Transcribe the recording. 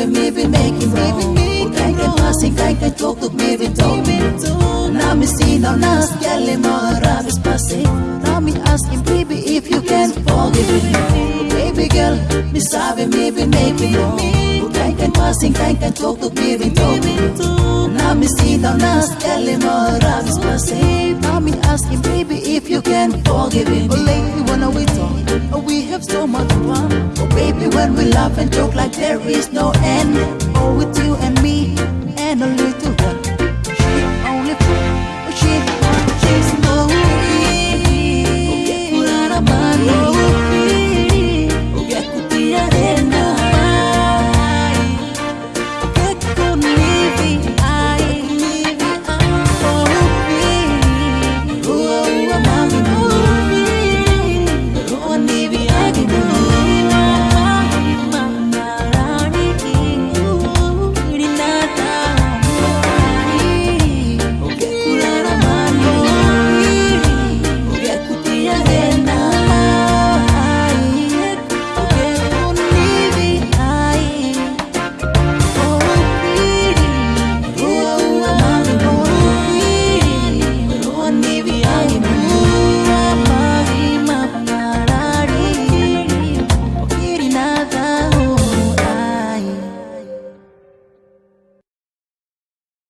with me, we make it wrong. Kung kay kay passing, kay kay talk, talk me, we talk. Nami sinaw na skelly mo, rabis passing. Nami asking, baby, if you can forgive me. Baby girl, me sabi me, we make it wrong. Kung kay kay passing, kay kay talk, talk me, we talk. Nami sinaw na skelly mo, rabis passing. Nami asking, baby, if you can forgive me. When we laugh and joke like there is no end.